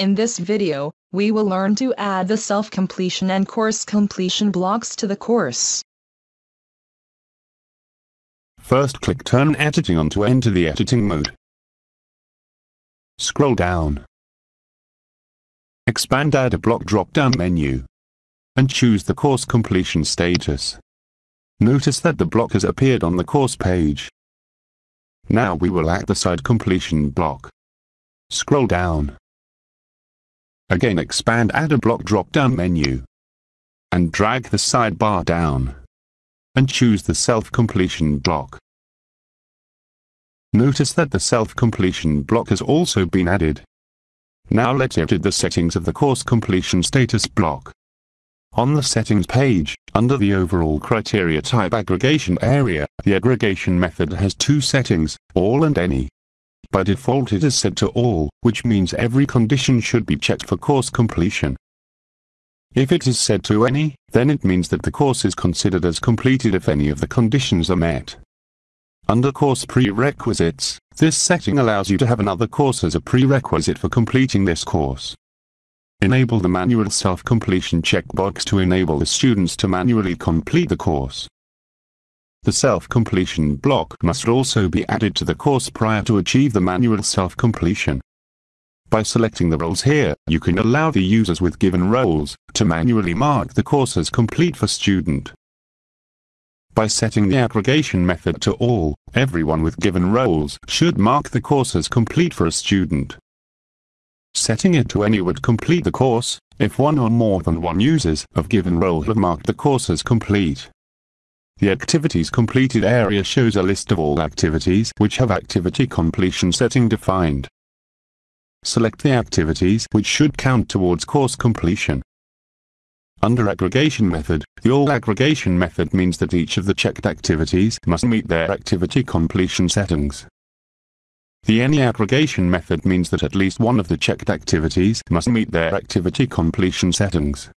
In this video, we will learn to add the self-completion and course completion blocks to the course. First click Turn Editing on to enter the editing mode. Scroll down. Expand Add a Block drop-down menu. And choose the course completion status. Notice that the block has appeared on the course page. Now we will add the self-completion block. Scroll down. Again expand Add a Block drop-down menu. And drag the sidebar down. And choose the self-completion block. Notice that the self-completion block has also been added. Now let's edit the settings of the course completion status block. On the settings page, under the overall criteria type aggregation area, the aggregation method has two settings, all and any. By default it is set to all, which means every condition should be checked for course completion. If it is set to any, then it means that the course is considered as completed if any of the conditions are met. Under Course Prerequisites, this setting allows you to have another course as a prerequisite for completing this course. Enable the manual self-completion checkbox to enable the students to manually complete the course. The self-completion block must also be added to the course prior to achieve the manual self-completion. By selecting the roles here, you can allow the users with given roles to manually mark the course as complete for student. By setting the aggregation method to all, everyone with given roles should mark the course as complete for a student. Setting it to any would complete the course, if one or more than one users of given role have marked the course as complete. The Activities Completed area shows a list of all activities which have activity completion setting defined. Select the activities which should count towards course completion. Under aggregation method, the all aggregation method means that each of the checked activities must meet their activity completion settings. The any aggregation method means that at least one of the checked activities must meet their activity completion settings.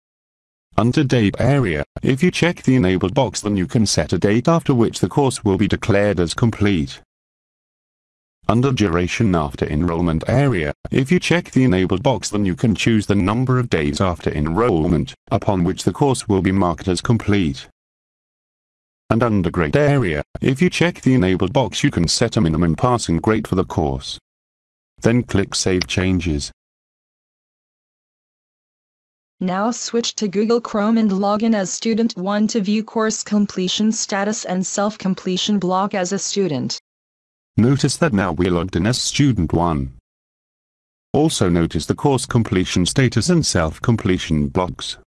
Under date area, if you check the enabled box then you can set a date after which the course will be declared as complete. Under duration after enrollment area, if you check the enabled box then you can choose the number of days after enrollment, upon which the course will be marked as complete. And under grade area, if you check the enabled box you can set a minimum passing grade for the course. Then click Save Changes. Now switch to Google Chrome and log in as Student 1 to view course completion status and self-completion block as a student. Notice that now we're logged in as Student 1. Also notice the course completion status and self-completion blocks.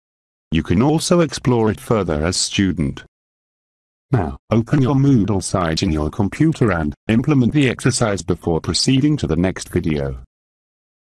You can also explore it further as student. Now, open your Moodle site in your computer and implement the exercise before proceeding to the next video.